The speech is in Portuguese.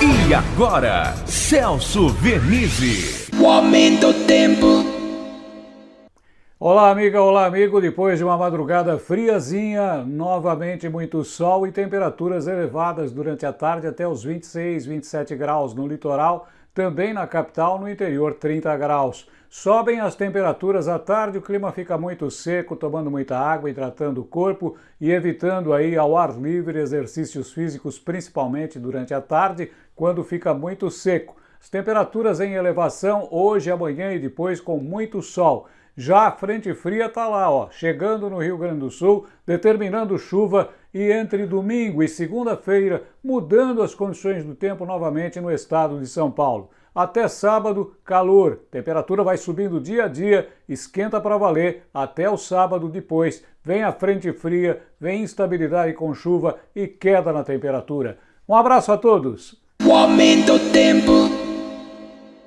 E agora, Celso Vernizzi. O aumento do tempo. Olá, amiga, olá, amigo. Depois de uma madrugada friazinha, novamente muito sol e temperaturas elevadas durante a tarde até os 26, 27 graus no litoral, também na capital, no interior 30 graus. Sobem as temperaturas à tarde, o clima fica muito seco, tomando muita água, hidratando o corpo e evitando aí ao ar livre exercícios físicos, principalmente durante a tarde, quando fica muito seco. As temperaturas em elevação hoje, amanhã e depois com muito sol. Já a frente fria está lá, ó, chegando no Rio Grande do Sul, determinando chuva e entre domingo e segunda-feira mudando as condições do tempo novamente no estado de São Paulo. Até sábado, calor. Temperatura vai subindo dia a dia, esquenta para valer até o sábado depois. Vem a frente fria, vem instabilidade com chuva e queda na temperatura. Um abraço a todos. O aumento.